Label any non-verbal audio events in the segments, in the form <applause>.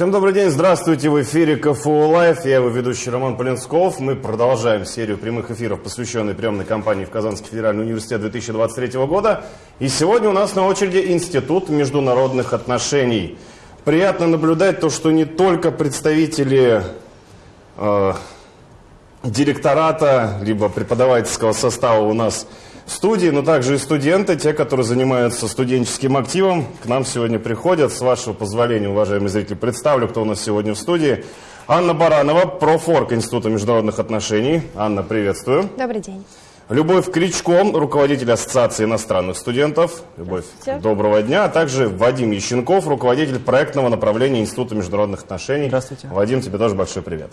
Всем добрый день, здравствуйте, в эфире КФУ Live, я его ведущий Роман Полинсков. Мы продолжаем серию прямых эфиров, посвященной приемной кампании в Казанский федеральный университет 2023 года. И сегодня у нас на очереди Институт международных отношений. Приятно наблюдать то, что не только представители э, директората, либо преподавательского состава у нас студии, но также и студенты, те, которые занимаются студенческим активом, к нам сегодня приходят. С вашего позволения, уважаемые зрители, представлю, кто у нас сегодня в студии. Анна Баранова, профорг Института международных отношений. Анна, приветствую. Добрый день. Любовь Кричко, руководитель Ассоциации иностранных студентов. Любовь, доброго дня. А также Вадим Ященков, руководитель проектного направления Института международных отношений. Здравствуйте. Вадим, тебе тоже большой привет.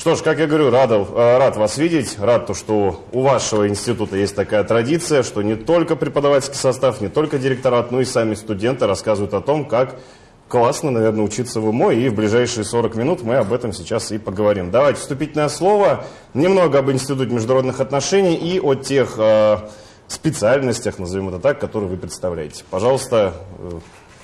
Что ж, как я говорю, рад, э, рад вас видеть, рад то, что у вашего института есть такая традиция, что не только преподавательский состав, не только директорат, но и сами студенты рассказывают о том, как классно, наверное, учиться в УМО, и в ближайшие 40 минут мы об этом сейчас и поговорим. Давайте вступительное слово, немного об Институте международных отношений и о тех э, специальностях, назовем это так, которые вы представляете. Пожалуйста, э,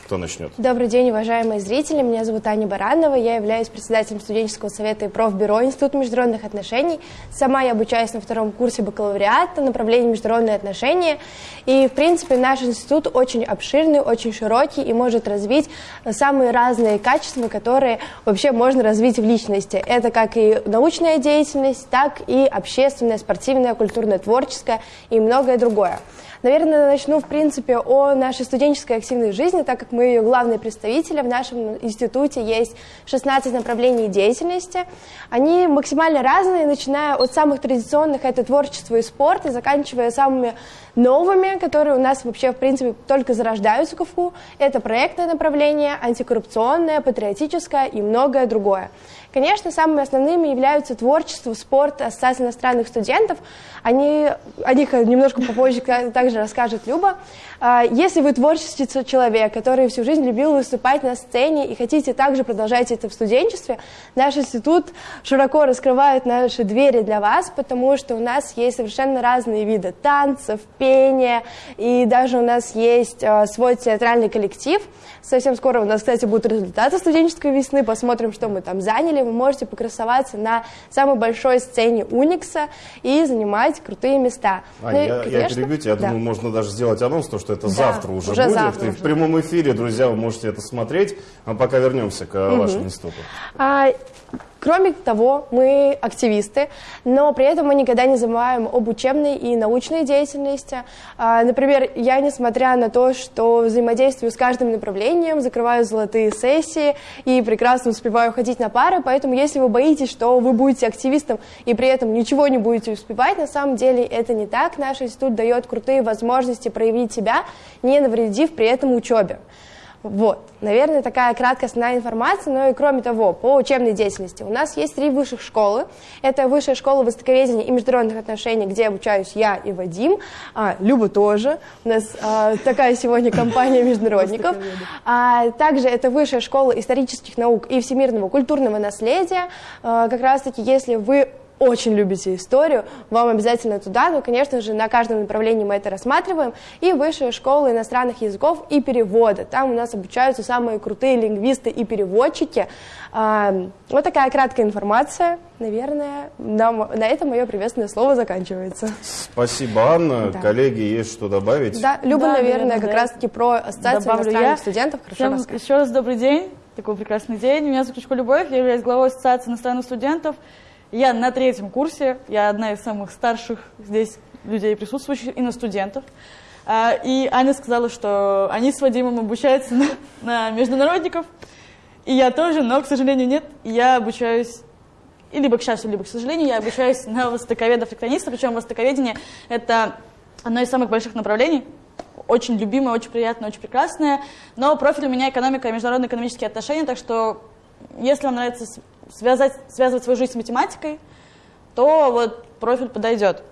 кто начнет? Добрый день, уважаемые зрители. Меня зовут Аня Баранова. Я являюсь председателем студенческого совета и профбюро Института международных отношений. Сама я обучаюсь на втором курсе бакалавриата, направление международные отношения. И, в принципе, наш институт очень обширный, очень широкий и может развить самые разные качества, которые вообще можно развить в личности. Это как и научная деятельность, так и общественная, спортивная, культурная, творческая и многое другое. Наверное, начну, в принципе, о нашей студенческой активной жизни, так как мы ее главные представители. В нашем институте есть 16 направлений деятельности. Они максимально разные, начиная от самых традиционных, это творчество и спорт, и заканчивая самыми новыми, которые у нас вообще, в принципе, только зарождаются в КФУ. Это проектное направление, антикоррупционное, патриотическое и многое другое. Конечно, самыми основными являются творчество, спорт, ассоциация иностранных студентов. Они, о них немножко попозже <laughs> также расскажет Люба. А, если вы творческий человек, который всю жизнь любил выступать на сцене и хотите также продолжать это в студенчестве, наш институт широко раскрывает наши двери для вас, потому что у нас есть совершенно разные виды танцев, пения, и даже у нас есть а, свой театральный коллектив. Совсем скоро у нас, кстати, будут результаты студенческой весны, посмотрим, что мы там заняли вы можете покрасоваться на самой большой сцене Уникса и занимать крутые места. А, ну, я, конечно, я перебью тебя, я да. думаю, можно даже сделать анонс, то, что это да, завтра уже, уже будет. Завтра и уже. в прямом эфире, друзья, вы можете это смотреть. А пока вернемся к угу. вашему институту. А, Кроме того, мы активисты, но при этом мы никогда не забываем об учебной и научной деятельности. А, например, я, несмотря на то, что взаимодействую с каждым направлением, закрываю золотые сессии и прекрасно успеваю ходить на пары, поэтому если вы боитесь, что вы будете активистом и при этом ничего не будете успевать, на самом деле это не так. Наш институт дает крутые возможности проявить себя, не навредив при этом учебе. Вот, наверное, такая краткая основная информация, но и кроме того, по учебной деятельности. У нас есть три высших школы. Это Высшая школа востоковедения и международных отношений, где обучаюсь я и Вадим, а, Люба тоже. У нас а, такая сегодня компания <laughs> международников. А, также это Высшая школа исторических наук и всемирного культурного наследия. А, как раз-таки, если вы очень любите историю, вам обязательно туда, но, конечно же, на каждом направлении мы это рассматриваем, и высшая школа иностранных языков и перевода. Там у нас обучаются самые крутые лингвисты и переводчики. А, вот такая краткая информация. Наверное, на, на этом мое приветственное слово заканчивается. Спасибо, Анна. Да. Коллеги, есть что добавить? Да, Люба, да, наверное, наверное, как да. раз-таки про ассоциацию Добавлю иностранных я. студентов хорошо Всем расскажет. Еще раз добрый день. Такой прекрасный день. Меня зовут Любовь, я являюсь главой Ассоциации иностранных студентов. Я на третьем курсе, я одна из самых старших здесь людей присутствующих, и на студентов. А, и Аня сказала, что они с Вадимом обучаются на, на международников, и я тоже, но, к сожалению, нет. Я обучаюсь, и либо к счастью, либо к сожалению, я обучаюсь на востоковедов-эктониста, причем востоковедение — это одно из самых больших направлений, очень любимое, очень приятное, очень прекрасное, но профиль у меня экономика и международные экономические отношения, так что если вам нравится связать, связывать свою жизнь с математикой, то вот профиль подойдет.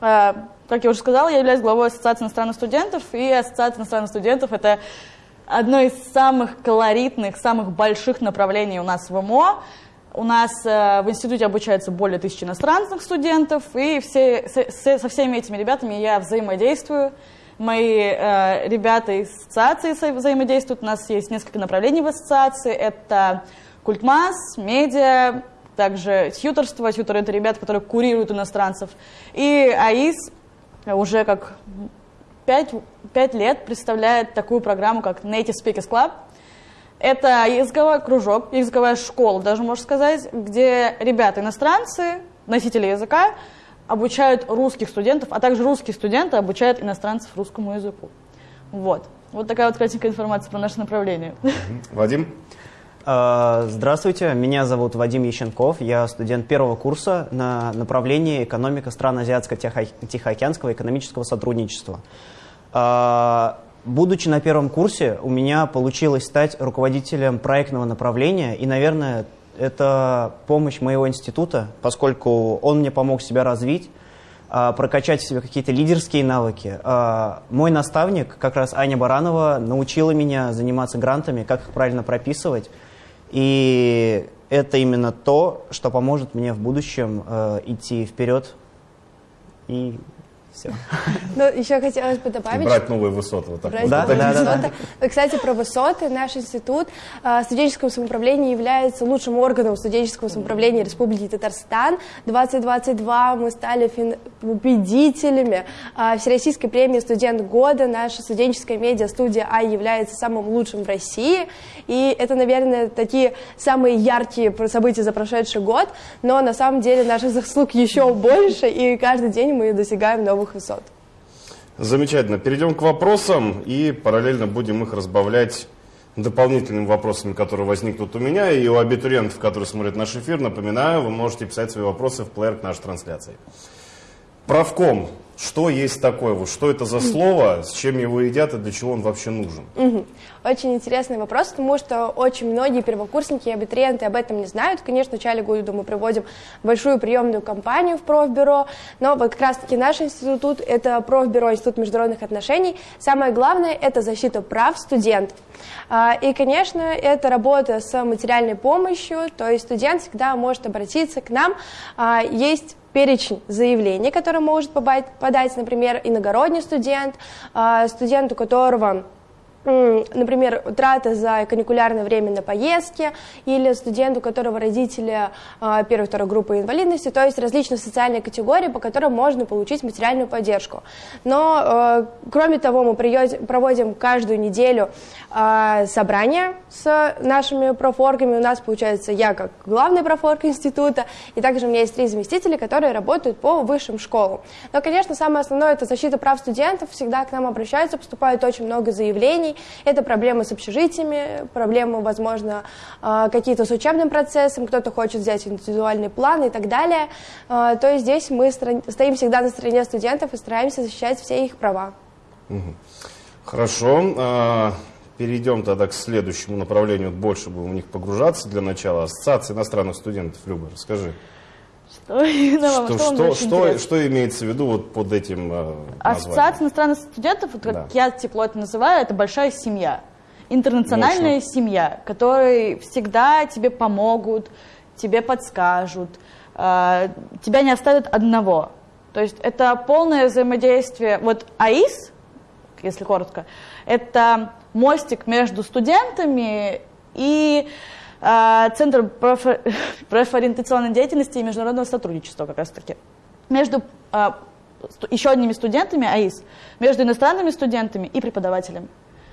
А, как я уже сказала, я являюсь главой Ассоциации иностранных студентов, и Ассоциация иностранных студентов — это одно из самых колоритных, самых больших направлений у нас в МО. У нас э, в институте обучается более тысячи иностранных студентов, и все, со, со всеми этими ребятами я взаимодействую. Мои э, ребята из ассоциации взаимодействуют. У нас есть несколько направлений в ассоциации. Это Культмас, медиа, также тьюторство. Тьютер — это ребята, которые курируют иностранцев. И АИС уже как 5, 5 лет представляет такую программу, как Native Speakers Club. Это языковой кружок, языковая школа, даже можно сказать, где ребята иностранцы, носители языка, обучают русских студентов, а также русские студенты обучают иностранцев русскому языку. Вот. Вот такая вот кратенькая информация про наше направление. Вадим? А, здравствуйте, меня зовут Вадим Ященков, я студент первого курса на направлении экономика стран Азиатско-Тихоокеанского экономического сотрудничества. А, будучи на первом курсе, у меня получилось стать руководителем проектного направления, и, наверное, это помощь моего института, поскольку он мне помог себя развить, а, прокачать в себе какие-то лидерские навыки. Мой наставник, как раз Аня Баранова, научила меня заниматься грантами, как их правильно прописывать. И это именно то, что поможет мне в будущем э, идти вперед и все. <laughs> Ну, еще хотелось бы добавить... брать новые высоты. Вот так брать да, новые да, высоты. Да, Кстати, про высоты. Наш институт э, студенческого самоуправления является лучшим органом студенческого самоуправления Республики Татарстан. 2022 мы стали фин... победителями э, Всероссийской премии «Студент года». Наша студенческая медиа-студия «Ай» является самым лучшим в России. И это, наверное, такие самые яркие события за прошедший год. Но на самом деле наших заслуг еще больше, и каждый день мы достигаем новых новых высот. Замечательно. Перейдем к вопросам и параллельно будем их разбавлять дополнительными вопросами, которые возникнут у меня и у абитуриентов, которые смотрят наш эфир. Напоминаю, вы можете писать свои вопросы в плеер к нашей трансляции. Правком. Что есть такое? Вот что это за слово? С чем его едят и для чего он вообще нужен? Угу. Очень интересный вопрос, потому что очень многие первокурсники и абитуриенты об этом не знают. Конечно, в начале года мы проводим большую приемную кампанию в профбюро, но вот как раз-таки наш институт – это профбюро Институт международных отношений. Самое главное – это защита прав студентов. А, и, конечно, это работа с материальной помощью, то есть студент всегда может обратиться к нам. А, есть перечень заявлений, которые может подать, например, иногородний студент, а, студент, у которого например, трата за каникулярное время на поездки, или студент, у которого родители а, первой второй группы инвалидности, то есть различные социальные категории, по которым можно получить материальную поддержку. Но, э, кроме того, мы проводим каждую неделю а, собрания с нашими профоргами. У нас, получается, я как главный профорг института, и также у меня есть три заместителя, которые работают по высшим школам. Но, конечно, самое основное – это защита прав студентов. Всегда к нам обращаются, поступает очень много заявлений, решений. Это проблемы с общежитиями, проблемы, возможно, а, какие-то с учебным процессом, кто-то хочет взять индивидуальный план и так далее. А, то есть здесь мы стоим всегда на стороне студентов и стараемся защищать все их права. Хорошо. А, перейдем тогда к следующему направлению. Больше будем в них погружаться для начала. Ассоциация иностранных студентов. Люба, расскажи. Что, <laughs> что, что, что, что имеется в виду вот под этим э, Ассоциация иностранных студентов, вот, как да. я тепло это называю, это большая семья. Интернациональная Мощно. семья, которые всегда тебе помогут, тебе подскажут, э, тебя не оставят одного. То есть это полное взаимодействие. Вот АИС, если коротко, это мостик между студентами и а, Центр <laughs> профориентационной деятельности и международного сотрудничества как раз-таки. Между а, еще одними студентами АИС, между иностранными студентами и преподавателями.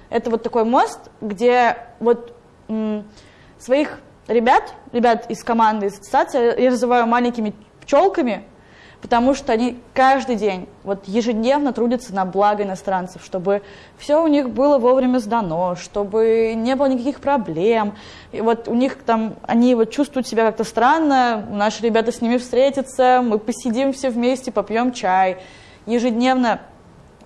Это вот такой мост, где вот своих ребят, ребят из команды, из ассоциации, я называю маленькими пчелками, потому что они каждый день, вот ежедневно трудятся на благо иностранцев, чтобы все у них было вовремя сдано, чтобы не было никаких проблем. И вот у них там, они вот чувствуют себя как-то странно, наши ребята с ними встретятся, мы посидим все вместе, попьем чай. Ежедневно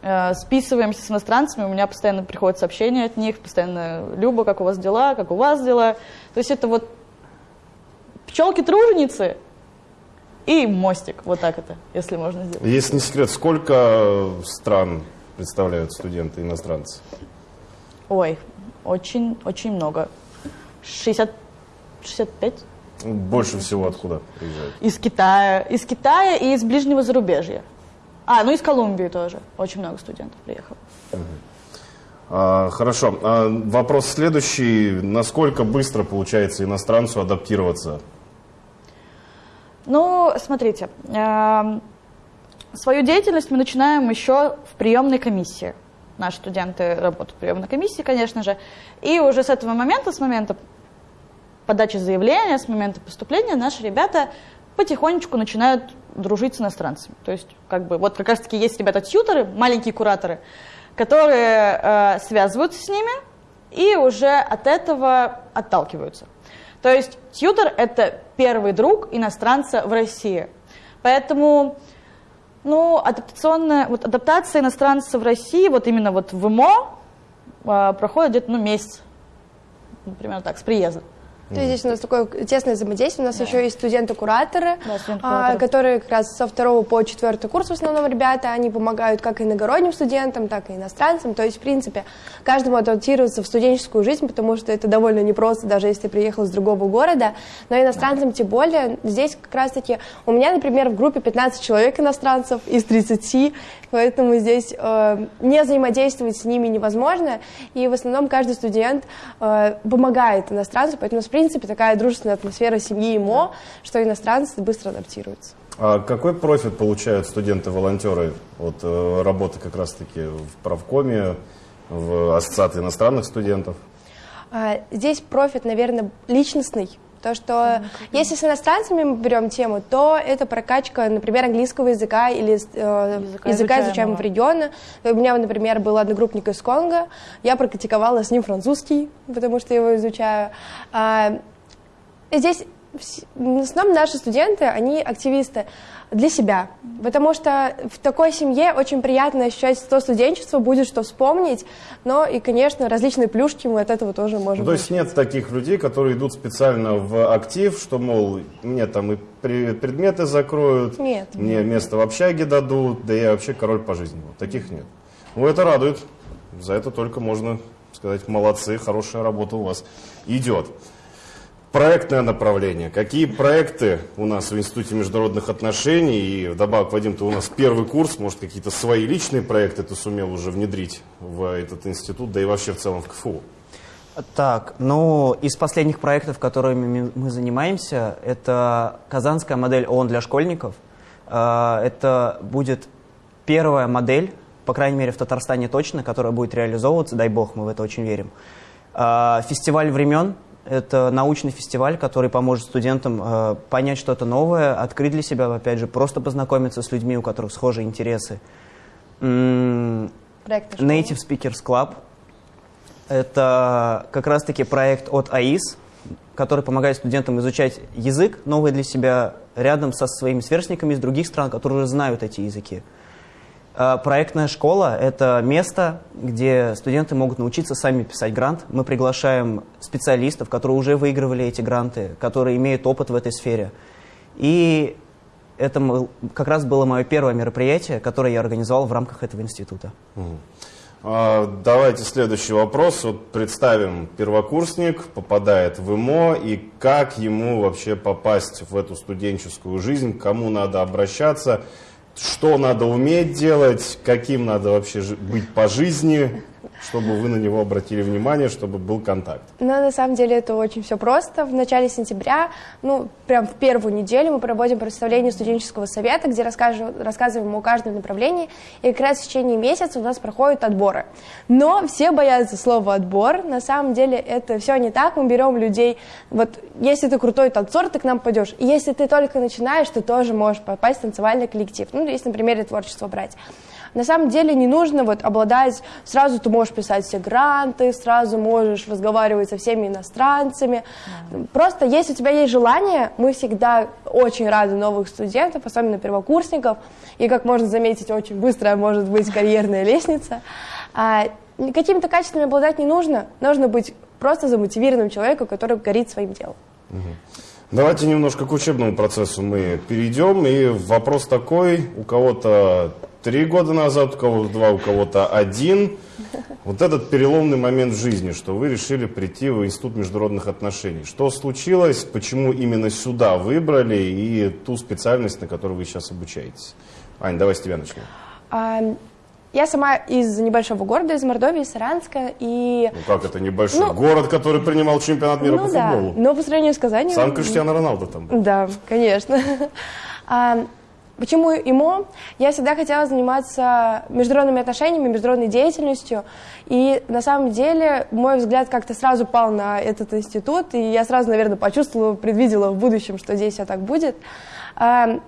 э, списываемся с иностранцами, у меня постоянно приходят сообщения от них, постоянно «Люба, как у вас дела? Как у вас дела?» То есть это вот пчелки-труженицы, и мостик. Вот так это, если можно сделать. Если не секрет, сколько стран представляют студенты иностранцы? Ой, очень, очень много. 60, 65? Больше всего откуда приезжают? Из Китая. Из Китая и из ближнего зарубежья. А, ну из Колумбии тоже. Очень много студентов приехало. Угу. А, хорошо. А, вопрос следующий. Насколько быстро получается иностранцу адаптироваться? Ну, смотрите, э, свою деятельность мы начинаем еще в приемной комиссии. Наши студенты работают в приемной комиссии, конечно же. И уже с этого момента, с момента подачи заявления, с момента поступления, наши ребята потихонечку начинают дружить с иностранцами. То есть, как бы, вот как раз-таки есть ребята-тьютеры, маленькие кураторы, которые э, связываются с ними и уже от этого отталкиваются. То есть тьютер – это первый друг иностранца в России. Поэтому ну, адаптационная, вот адаптация иностранца в России, вот именно вот в ИМО, э, проходит где-то ну, месяц, например, так, с приезда. То есть здесь у нас такое тесное взаимодействие. У нас да. еще есть студенты-кураторы, да, студенты а, которые как раз со второго по четвертый курс в основном ребята, они помогают как иногородним студентам, так и иностранцам. То есть, в принципе, каждому адаптироваться в студенческую жизнь, потому что это довольно непросто, даже если ты приехал из другого города. Но иностранцам да. тем более. Здесь как раз-таки у меня, например, в группе 15 человек иностранцев из 30, поэтому здесь э, не взаимодействовать с ними невозможно. И в основном каждый студент э, помогает иностранцу, поэтому, в принципе, такая дружественная атмосфера семьи ИМО, что иностранцы быстро адаптируются. А какой профит получают студенты-волонтеры от э, работы как раз-таки в правкоме, в ассоциации иностранных студентов? А, здесь профит, наверное, личностный, то, что если с иностранцами мы берем тему, то это прокачка, например, английского языка или э, языка, языка изучаемого региона. У меня, например, был одногруппник из Конго, я практиковала с ним французский, потому что его изучаю. А, здесь в основном наши студенты, они активисты для себя. Потому что в такой семье очень приятно ощущать то студенчество, будет что вспомнить, но и, конечно, различные плюшки мы от этого тоже можем. Ну, то есть нет таких людей, которые идут специально в актив, что, мол, мне там и предметы закроют, нет. мне место в общаге дадут, да я вообще король по жизни. Вот таких нет. Ну, это радует. За это только можно сказать, молодцы, хорошая работа у вас идет. Проектное направление. Какие проекты у нас в Институте международных отношений? И вдобавок, Вадим, ты у нас первый курс, может, какие-то свои личные проекты ты сумел уже внедрить в этот институт, да и вообще в целом в КФУ? Так, ну, из последних проектов, которыми мы занимаемся, это казанская модель ООН для школьников. А, это будет первая модель, по крайней мере, в Татарстане точно, которая будет реализовываться, дай бог, мы в это очень верим. А, фестиваль времен – это научный фестиваль, который поможет студентам э, понять что-то новое, открыть для себя, опять же, просто познакомиться с людьми, у которых схожие интересы. Native Speakers Club – это как раз-таки проект от АИС, который помогает студентам изучать язык новый для себя рядом со своими сверстниками из других стран, которые уже знают эти языки. А, проектная школа – это место, где студенты могут научиться сами писать грант. Мы приглашаем специалистов, которые уже выигрывали эти гранты, которые имеют опыт в этой сфере. И это как раз было мое первое мероприятие, которое я организовал в рамках этого института. А, давайте следующий вопрос. Вот представим, первокурсник попадает в ИМО, и как ему вообще попасть в эту студенческую жизнь, кому надо обращаться – что надо уметь делать, каким надо вообще быть по жизни, чтобы вы на него обратили внимание, чтобы был контакт? Ну, на самом деле это очень все просто. В начале сентября, ну, прям в первую неделю мы проводим представление студенческого совета, где расскажем, рассказываем о каждом направлении, и как раз в течение месяца у нас проходят отборы. Но все боятся слова «отбор». На самом деле это все не так. Мы берем людей, вот если ты крутой танцор, ты к нам пойдешь. И если ты только начинаешь, ты тоже можешь попасть в танцевальный коллектив. Ну, если на примере творчества брать. На самом деле не нужно вот обладать, сразу ты можешь писать все гранты, сразу можешь разговаривать со всеми иностранцами. Mm. Просто если у тебя есть желание, мы всегда очень рады новых студентов, особенно первокурсников, и, как можно заметить, очень быстрая может быть карьерная лестница. А, какими-то качествами обладать не нужно, нужно быть просто замотивированным человеком, который горит своим делом. Давайте немножко к учебному процессу мы перейдем. И вопрос такой, у кого-то три года назад, у кого-то два, у кого-то один. Вот этот переломный момент в жизни, что вы решили прийти в Институт международных отношений. Что случилось, почему именно сюда выбрали и ту специальность, на которой вы сейчас обучаетесь? Ань, давай с тебя начнем. Я сама из небольшого города, из Мордовии, Саранска, и... Ну как это небольшой Ну, город, который принимал чемпионат мира ну по да, футболу? но по сравнению с Казанью... Сам Криштиано Роналдо там был. Да, конечно. А, Почему ИМО? Я всегда хотела заниматься международными отношениями, международной деятельностью. И на самом деле мой взгляд как-то сразу пал на этот институт. И я сразу, наверное, почувствовала, предвидела в будущем, что здесь все так будет. А,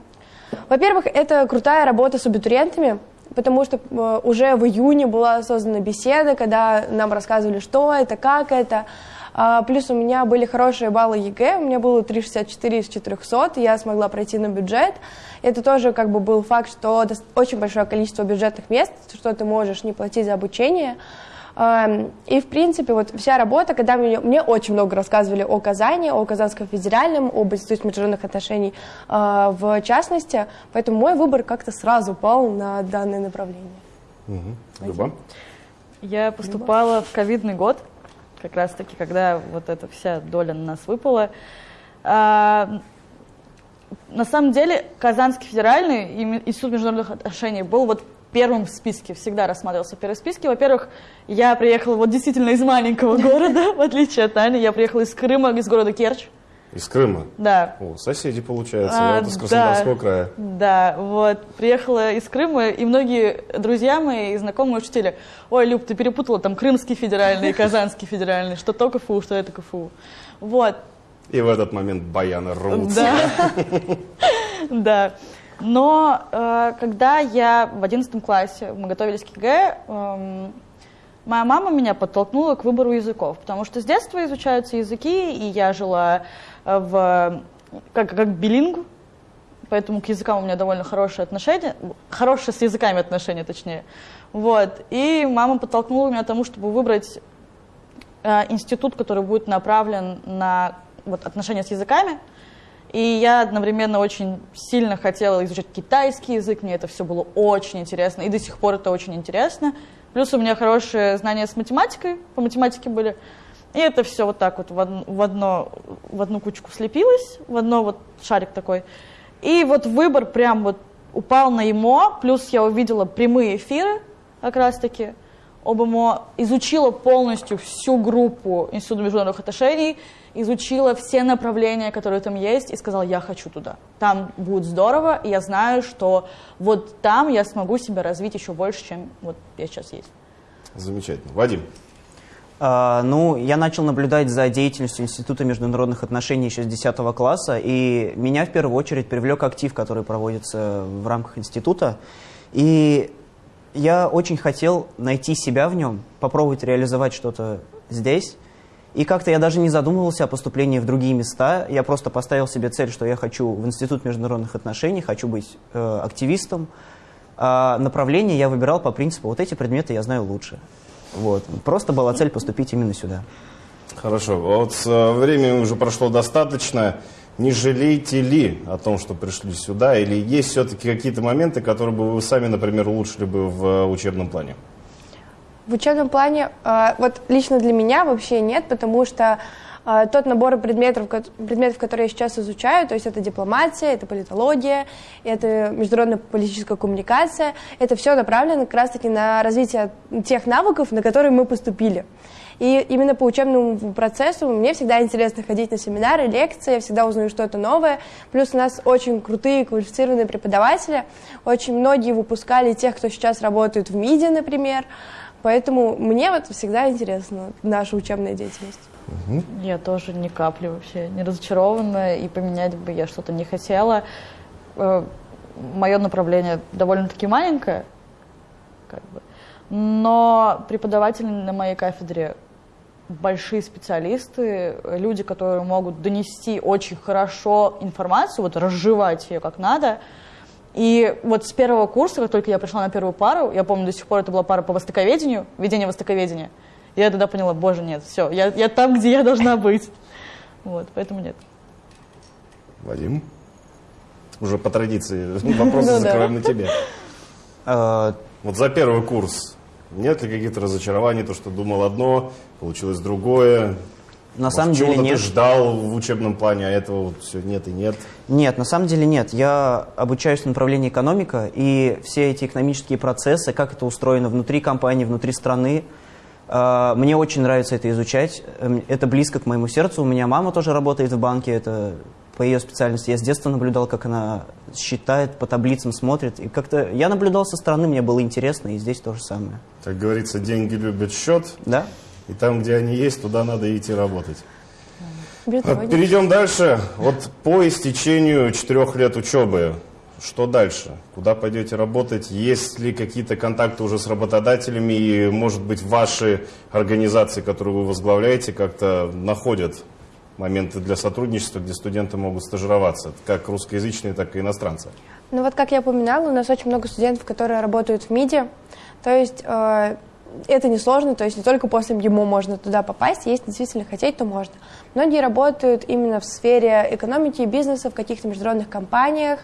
Во-первых, это крутая работа с абитуриентами, потому что э, уже в июне была создана беседа, когда нам рассказывали, что это, как это. А, Плюс у меня были хорошие баллы ЕГЭ, у меня было 3,64 из 400, и я смогла пройти на бюджет. Это тоже как бы был факт, что очень большое количество бюджетных мест, что ты можешь не платить за обучение. Эм, И, в принципе, вот вся работа, когда мне, мне очень много рассказывали о Казани, о Казанском федеральном, об Институте международных отношений э, в частности, поэтому мой выбор как-то сразу пал на данное направление. Мгм. Люба? Я поступала в ковидный год, как раз-таки, когда вот эта вся доля на нас выпала. А, на самом деле, Казанский федеральный и Институт международных отношений был вот первым в списке, всегда рассматривался в первом списке. Во-первых, я приехала вот действительно из маленького города, <laughs> в отличие от Ани. Я приехала из Крыма, из города Керчь. Из Крыма. Да, О, соседи, получается. А, Я вот из Краснодарского да. края. Да, вот, приехала из Крыма, и многие друзья мои и знакомые учителя, ой, Люб, ты перепутала там Крымский федеральный и <laughs> Казанский федеральный, что то КФУ, что это КФУ. Вот, И в этот момент баяны рвутся. да, <laughs> да. Но э, когда я в одиннадцатом классе, мы готовились к ЕГЭ, эм, моя мама меня подтолкнула к выбору языков, потому что с детства изучаются языки, и я жила э, в, как, как билингв, поэтому к языкам у меня довольно хорошие отношения, хорошие с языками отношения, точнее. Вот. И мама подтолкнула меня к тому, чтобы выбрать э, институт, который будет направлен на вот, отношения с языками. И я одновременно очень сильно хотела изучать китайский язык, мне это все было очень интересно, и до сих пор это очень интересно. Плюс у меня хорошие знания с математикой, по математике были. И это все вот так вот в, од- в, одно, в одну кучку слепилось, в одно вот шарик такой. И вот выбор прям вот упал на ИМО, плюс я увидела прямые эфиры как раз-таки об ИМО, изучила полностью всю группу Института международных отношений, изучила все направления, которые там есть, и сказала, я хочу туда. Там будет здорово, и я знаю, что вот там я смогу себя развить еще больше, чем вот я сейчас есть. Замечательно. Вадим, А, ну, я начал наблюдать за деятельностью Института международных отношений еще с 10 класса, и меня в первую очередь привлек актив, который проводится в рамках института. И я очень хотел найти себя в нем, попробовать реализовать что-то здесь. И как-то я даже не задумывался о поступлении в другие места. Я просто поставил себе цель, что я хочу в Институт международных отношений, хочу быть э, активистом. А направление я выбирал по принципу, вот эти предметы я знаю лучше. Вот. Просто была цель поступить именно сюда. хорошо. Вот э, времени уже прошло достаточно. Не жалеете ли о том, что пришли сюда? Или есть все-таки какие-то моменты, которые бы вы сами, например, улучшили бы в э, учебном плане? В учебном плане, э, вот лично для меня вообще нет, потому что э, тот набор предметов, предметов, которые я сейчас изучаю, то есть это дипломатия, это политология, это международная политическая коммуникация, это все направлено как раз-таки на развитие тех навыков, на которые мы поступили. И именно по учебному процессу мне всегда интересно ходить на семинары, лекции, я всегда узнаю что-то новое. Плюс у нас очень крутые квалифицированные преподаватели, очень многие выпускали тех, кто сейчас работает в МИДе, например. Поэтому мне вот всегда интересна наша учебная деятельность. Я тоже ни капли вообще не разочарована, и поменять бы я что-то не хотела. Мое направление довольно-таки маленькое, как бы. но преподаватели на моей кафедре большие специалисты, люди, которые могут донести очень хорошо информацию, вот разжевать ее как надо. И вот с первого курса, как только я пришла на первую пару, я помню, до сих пор это была пара по востоковедению, ведение востоковедения, я тогда поняла, боже, нет, все, я, я там, где я должна быть. Вот, поэтому нет. Вадим? Уже по традиции <laughs> вопросы Ну закроем на тебе. Э, <laughs> Вот за первый курс нет ли каких-то разочарований, то, что думал одно, получилось другое? На Может, самом деле нет. ты ждал в учебном плане, а этого вот все нет и нет. Нет, на самом деле нет. Я обучаюсь в направлении экономика, и все эти экономические процессы, как это устроено внутри компании, внутри страны, э, мне очень нравится это изучать. Эм, Это близко к моему сердцу. У меня мама тоже работает в банке, это по ее специальности. Я с детства наблюдал, как она считает, по таблицам смотрит. И как-то я наблюдал со стороны, мне было интересно, и здесь то же самое. Как говорится, деньги любят счет, Да? И там, где они есть, туда надо идти работать. Биртовой. Перейдем дальше. Вот по истечению четырех лет учебы, что дальше? Куда пойдете работать? Есть ли какие-то контакты уже с работодателями? И, может быть, ваши организации, которые вы возглавляете, как-то находят моменты для сотрудничества, где студенты могут стажироваться, как русскоязычные, так и иностранцы? Ну вот, как я упоминала, у нас очень много студентов, которые работают в МИДе. То есть э, это несложно, то есть не только после МГИМО можно туда попасть, если действительно хотеть, то можно. Многие работают именно в сфере экономики и бизнеса, в каких-то международных компаниях.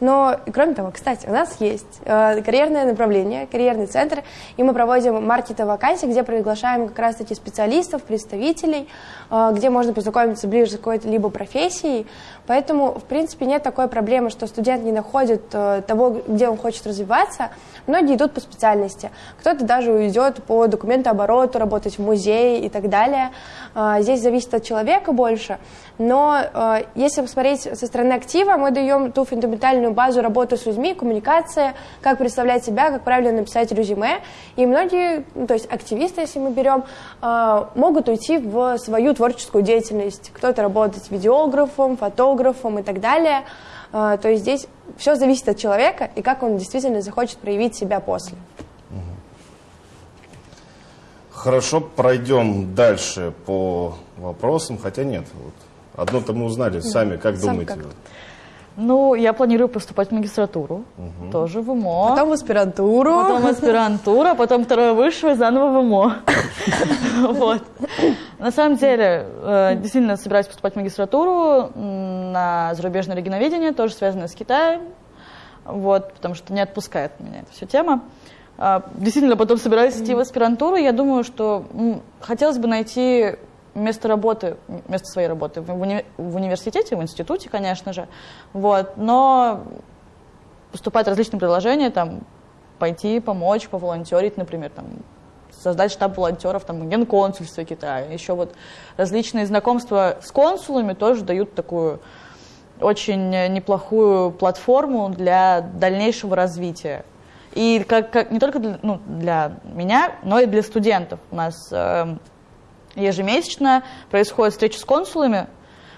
Но, кроме того, кстати, у нас есть э, карьерное направление, карьерный центр, и мы проводим маркеты вакансий, где приглашаем как раз-таки специалистов, представителей, э, где можно познакомиться ближе с какой-то либо профессией. Поэтому, в принципе, нет такой проблемы, что студент не находит э, того, где он хочет развиваться. Многие идут по специальности. Кто-то даже уйдет по документообороту, работать в музее и так далее. Э, Здесь зависит от человека больше. Но э, если посмотреть со стороны актива, мы даем ту фундаментальную базу работы с людьми, коммуникация, как представлять себя, как правильно написать резюме. И многие, ну, то есть активисты, если мы берем, э, могут уйти в свою творческую деятельность. Кто-то работать видеографом, фотографом и так далее. Э, То есть здесь все зависит от человека и как он действительно захочет проявить себя после. Хорошо, пройдем дальше по вопросам, хотя нет. Вот. Одно-то мы узнали сами, как Сам думаете? как? Ну, я планирую поступать в магистратуру, тоже в ИМО. Потом в аспирантуру. Потом аспирантура, потом второе высшее, заново в ИМО. <laughs> Вот. На самом деле, э, действительно собираюсь поступать в магистратуру на зарубежное регионоведение, тоже связанное с Китаем. Вот, потому что не отпускает меня эта вся тема. А, Действительно, потом собираюсь идти в аспирантуру. Я думаю, что хотелось бы найти место работы, место своей работы в, уни- в университете, в институте, конечно же. Вот, но поступать различные предложения, там, пойти помочь, поволонтерить, например, там, создать штаб волонтеров, там, генконсульство Китая. Еще вот различные знакомства с консулами тоже дают такую очень неплохую платформу для дальнейшего развития. И как, как- не только для, ну, для меня, но и для студентов. У нас эм, ежемесячно происходит встреча с консулами,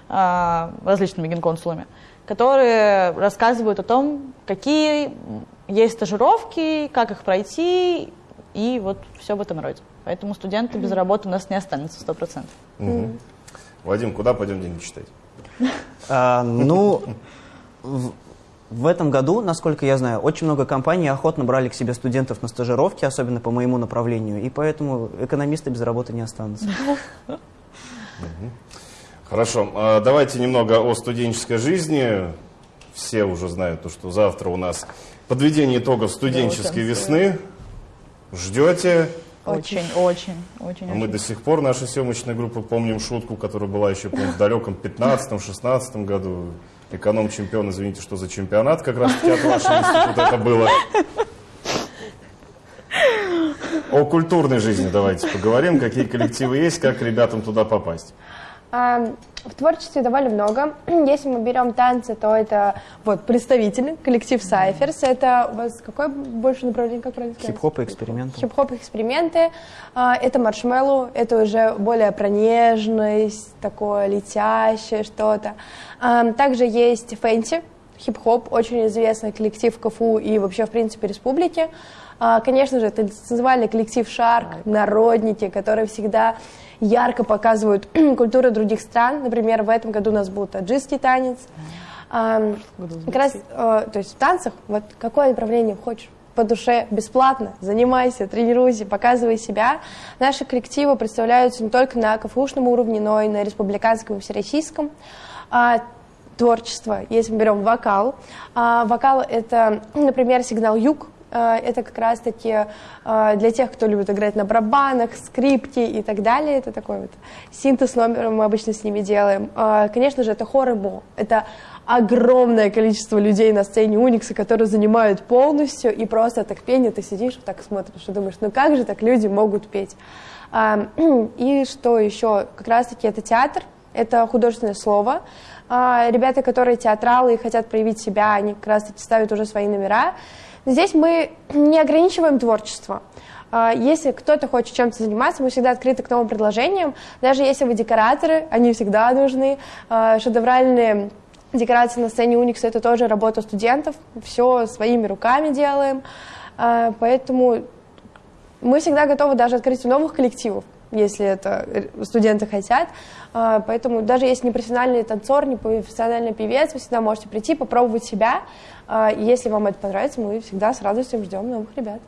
а, различными генконсулами, которые рассказывают о том, какие есть стажировки, как их пройти, и вот все в этом роде. Поэтому студенты без работы у нас не останется 100%. Мгм. Вадим, куда пойдем деньги читать? А, ну, в, этом году, насколько я знаю, очень много компаний охотно брали к себе студентов на стажировки, особенно по моему направлению, и поэтому экономисты без работы не останутся. Хорошо, а давайте немного о студенческой жизни. Все уже знают, то, что завтра у нас подведение итогов студенческой весны. Ждете? Очень, очень, очень. А мы до сих пор, наша съемочная группа, помним шутку, которая была еще помню, в далеком 15-16 году. Эконом-чемпион, извините, что за чемпионат как раз таки от вашего института это было. О культурной жизни давайте поговорим, какие коллективы есть, как ребятам туда попасть. А, В творчестве довольно много. <clears throat> Если мы берем танцы, то это вот представители, коллектив Cyphers. Это у вас какое больше направление, как правильно сказать? Хип-хоп и эксперименты. Хип-хоп эксперименты. А, Это маршмеллоу, это уже более про нежность, такое летящее что-то. А, Также есть Fancy, хип-хоп, очень известный коллектив КФУ и вообще, в принципе, республики. А, Конечно же, это танцевальный коллектив Шарк, народники, которые всегда ярко показывают <clears throat> культуру других стран. Например, в этом году у нас был таджикский танец. А, Как раз, э, то есть в танцах, вот какое направление хочешь, по душе, бесплатно, занимайся, тренируйся, показывай себя. Наши коллективы представляются не только на КФУшном уровне, но и на республиканском и всероссийском. А, творчество, если мы берем вокал. А, вокал — это, например, сигнал «Юг», Э, это как раз-таки э, для тех, кто любит играть на барабанах, скрипке и так далее. Это такой вот синтез номера мы обычно с ними делаем. Э, конечно же, это хор и мо. Это огромное количество людей на сцене Уникса, которые занимают полностью, и просто так пение, ты сидишь, так смотришь и думаешь, ну как же так люди могут петь? <clears throat> И что еще? Как раз-таки это театр, это художественное слово. Ребята, которые театралы и хотят проявить себя, они как раз-таки ставят уже свои номера. Здесь мы не ограничиваем творчество. Если кто-то хочет чем-то заниматься, мы всегда открыты к новым предложениям. Даже если вы декораторы, они всегда нужны. Шедевральные Декорации на сцене Уникса это тоже работа студентов, все своими руками делаем, а, поэтому мы всегда готовы даже открыть новых коллективов, если это студенты хотят. А, поэтому даже если не профессиональный танцор, не профессиональный певец, вы всегда можете прийти, попробовать себя. А, если вам это понравится, мы всегда с радостью ждем новых ребят.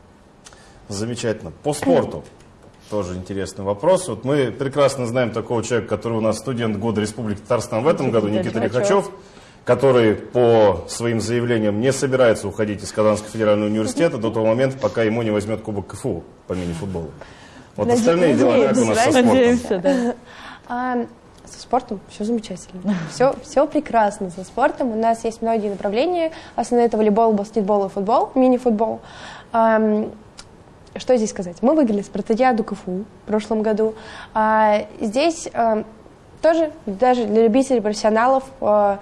Замечательно. По спорту. <clears throat> Тоже интересный вопрос. Вот мы прекрасно знаем такого человека, который у нас студент года Республики Татарстан в этом году, Никита Лихачев который по своим заявлениям не собирается уходить из Казанского федерального университета до того момента, пока ему не возьмет Кубок КФУ по мини-футболу. Вот Надеюсь, остальные дела как у нас со спортом? Надеемся, да. А, со спортом все замечательно. Все, все прекрасно со спортом. У нас есть многие направления. Основные это волейбол, баскетбол и футбол, мини-футбол. А, что здесь сказать? Мы выиграли спартакиаду КФУ в прошлом году. А, здесь а, тоже, даже для любителей, профессионалов, а,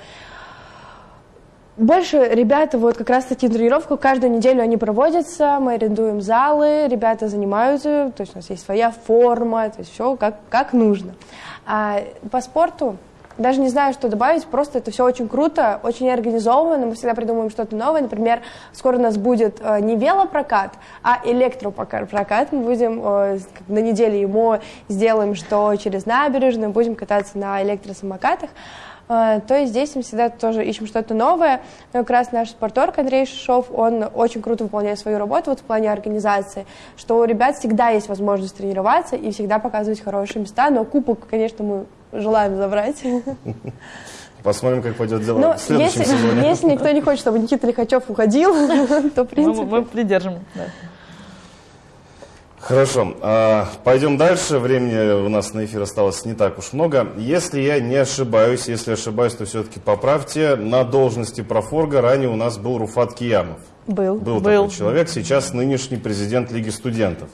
больше ребята, вот как раз таки тренировку каждую неделю они проводятся, мы арендуем залы, ребята занимаются, то есть у нас есть своя форма, то есть все как, как нужно. А по спорту даже не знаю, что добавить, просто это все очень круто, очень организовано, мы всегда придумываем что-то новое. Например, скоро у нас будет э, не велопрокат, а электропрокат. Мы будем э, на неделе ему сделаем, что через набережную будем кататься на электросамокатах. А, то есть здесь мы всегда тоже ищем что-то новое. Но как раз наш спорторг Андрей Шишов, он очень круто выполняет свою работу вот в плане организации, что у ребят всегда есть возможность тренироваться и всегда показывать хорошие места, но кубок, конечно, мы желаем забрать. <laughs> Посмотрим, как пойдет дело Но в следующем если, сезоне. <laughs> Если никто не хочет, чтобы Никита Лихачев уходил, <laughs> то, в принципе... Мы, мы придержим, да. Хорошо, а, пойдем дальше. Времени у нас на эфир осталось не так уж много. Если я не ошибаюсь, если ошибаюсь, то все-таки поправьте. На должности профорга ранее у нас был Руфат Киямов. Был. Был, был. такой человек, сейчас нынешний президент Лиги студентов.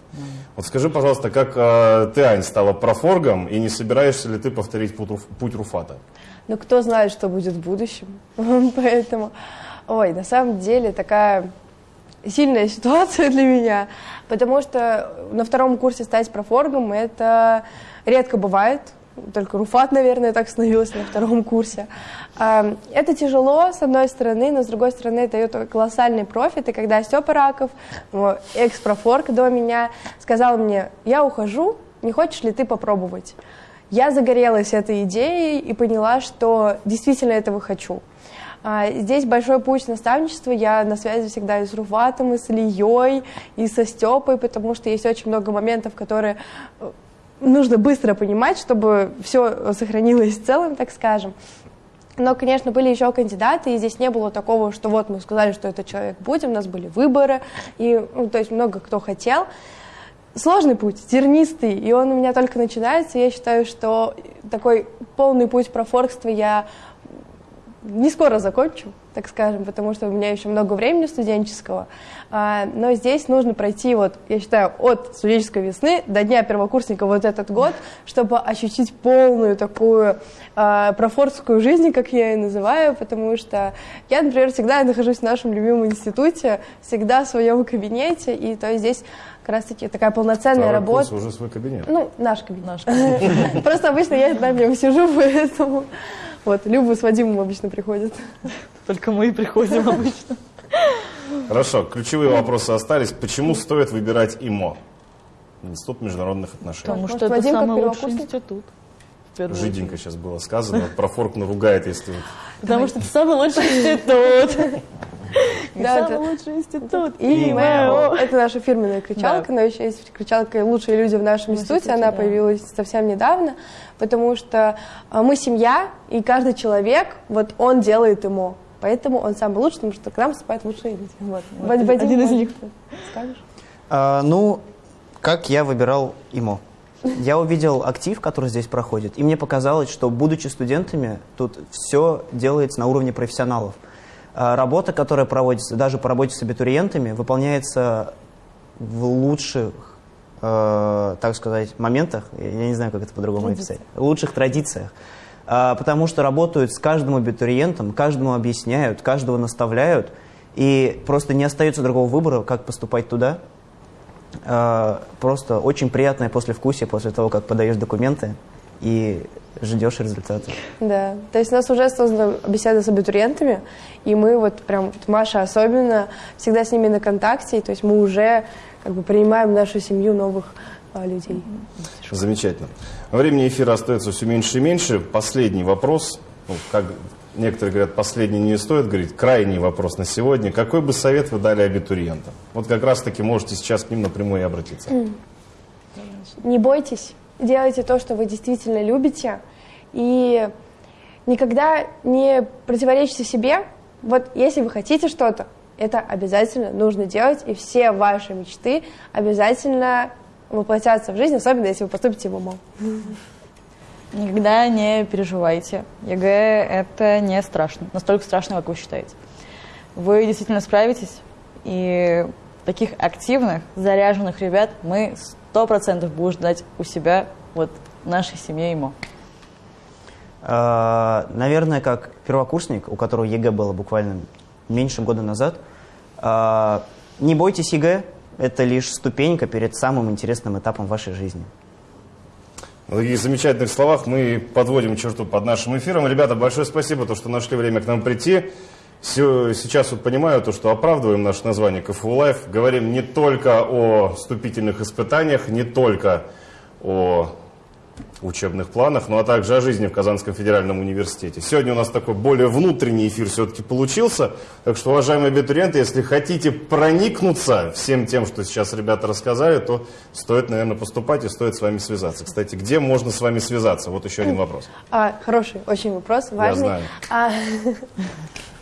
Вот скажи, пожалуйста, как э, ты, Ань, стала профоргом, и не собираешься ли ты повторить путь, путь Руфата? Ну, кто знает, что будет в будущем. <laughs> Поэтому, ой, на самом деле такая сильная <laughs> ситуация для меня, потому что на втором курсе стать профоргом это редко бывает. Только Руфат, наверное, так становился на втором курсе. Это тяжело, с одной стороны, но с другой стороны, это дает колоссальный профит. И когда Степа Раков, экс-профорг до меня, сказал мне, я ухожу, не хочешь ли ты попробовать? Я загорелась этой идеей и поняла, что действительно этого хочу. А, здесь большой путь наставничества. Я на связи всегда и с Руфатом, и с Ильей, и со Степой, потому что есть очень много моментов, которые э, нужно быстро понимать, чтобы все сохранилось целым, так скажем. Но, конечно, были еще кандидаты, и здесь не было такого, что вот мы сказали, что этот человек будет, у нас были выборы, и, ну, то есть много кто хотел. Сложный путь, тернистый, и он у меня только начинается. Я считаю, что такой полный путь профоркства я не скоро закончу, так скажем, потому что у меня еще много времени студенческого. А, но здесь нужно пройти, вот, я считаю, от студенческой весны до дня первокурсника вот этот год, чтобы ощутить полную такую а, профорскую жизнь, как я ее называю, потому что я, например, всегда нахожусь в нашем любимом институте, всегда в своем кабинете, и то есть здесь как раз таки такая полноценная Второй работа. уже свой кабинет. Ну, наш кабинет. Наш кабинет. <laughs> Просто обычно я на нем сижу, <laughs> поэтому... Вот, Люба с Вадимом обычно приходят. Только мы и приходим обычно. Хорошо, ключевые вопросы остались. Почему стоит выбирать ИМО? Институт международных отношений. Потому что это самый лучший институт. Жиденько сейчас было сказано. Про форк наругает, если... Потому что это самый лучший институт. Да, самый лучший институт. И Это наша фирменная кричалка, но еще есть кричалка «Лучшие люди в нашем институте». Она появилась совсем недавно, потому что а, мы семья, и каждый человек, вот он делает ему. Поэтому он самый лучший, потому что к нам поступают лучшие люди. Вот. Вот, один из них. Скажешь? А, ну, как я выбирал ИМО? Я увидел актив, который здесь проходит, и мне показалось, что, будучи студентами, тут все делается на уровне профессионалов. А, Работа, которая проводится, даже по работе с абитуриентами, выполняется в лучших, э, так сказать, моментах, я не знаю, как это по-другому описать, в лучших традициях. А, Потому что работают с каждым абитуриентом, каждому объясняют, каждого наставляют, и просто не остается другого выбора, как поступать туда. А, Просто очень приятное послевкусие после того, как подаешь документы и ждешь результата. Да, то есть у нас уже создана беседа с абитуриентами, и мы вот прям, вот Маша особенно, всегда с ними на контакте, то есть мы уже как бы принимаем в нашу семью новых а, людей. Замечательно. Времени эфира остается все меньше и меньше. Последний вопрос. Ну, как некоторые говорят, последний не стоит говорить. Крайний вопрос на сегодня. Какой бы совет вы дали абитуриентам? Вот как раз-таки можете сейчас к ним напрямую и обратиться. Не бойтесь, делайте то, что вы действительно любите, и никогда не противоречьте себе. Вот если вы хотите что-то, это обязательно нужно делать, и все ваши мечты обязательно воплотятся в жизнь, особенно если вы поступите в ИМО. Никогда не переживайте. ЕГЭ – это не страшно. Настолько страшно, как вы считаете. Вы действительно справитесь, и таких активных, заряженных ребят мы сто процентов будем ждать у себя, вот, нашей семье ИМО. А, Наверное, как первокурсник, у которого ЕГЭ было буквально меньше года назад, а, не бойтесь ЕГЭ, это лишь ступенька перед самым интересным этапом вашей жизни. На таких замечательных словах мы подводим черту под нашим эфиром. Ребята, большое спасибо, то, что нашли время к нам прийти. Сейчас вот понимаю, то, что оправдываем наше название КФУ Life. Говорим не только о вступительных испытаниях, не только о учебных планах, ну а также о жизни в Казанском федеральном университете. Сегодня у нас такой более внутренний эфир все-таки получился. Так что, уважаемые абитуриенты, если хотите проникнуться всем тем, что сейчас ребята рассказали, то стоит, наверное, поступать и стоит с вами связаться. Кстати, где можно с вами связаться? Вот еще один вопрос. А, хороший очень вопрос, важный. знаю. А, <laughs>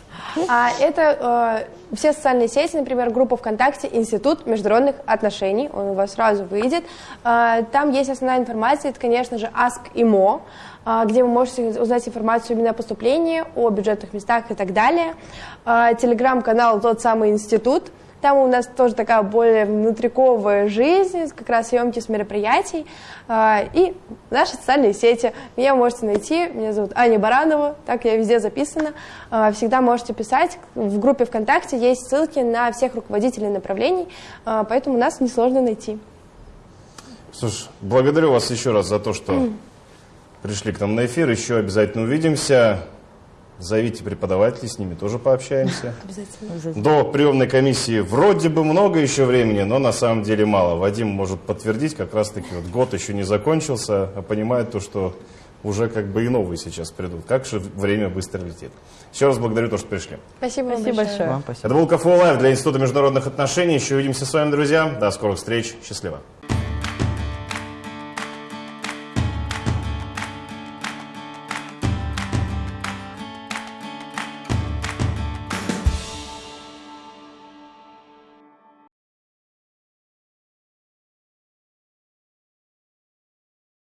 а это э, все социальные сети, например, группа ВКонтакте «Институт международных отношений», он у вас сразу выйдет. А, там есть основная информация, это, конечно же, Ask ИМО, а, где вы можете узнать информацию именно о поступлении, о бюджетных местах и так далее. А, Телеграм-канал «Тот самый институт», там у нас тоже такая более внутриковая жизнь, как раз съемки с мероприятий. А, И наши социальные сети. Меня можете найти. Меня зовут Аня Баранова. Так я везде записана. А, Всегда можете писать. В группе ВКонтакте есть ссылки на всех руководителей направлений. а, Поэтому нас несложно найти. Слушай, благодарю вас еще раз за то, что пришли к нам на эфир. Еще обязательно увидимся. Зовите преподавателей, с ними тоже пообщаемся. <laughs> Обязательно. До приемной комиссии вроде бы много еще времени, но на самом деле мало. Вадим может подтвердить, как раз-таки вот год еще не закончился, а понимает то, что уже как бы и новые сейчас придут. Как же время быстро летит. Еще раз благодарю то, что пришли. Спасибо, вам Спасибо большое. большое. Вам спасибо. Это был КФУ Лайв для Института международных отношений. Еще увидимся с вами, друзья. До скорых встреч. Счастливо.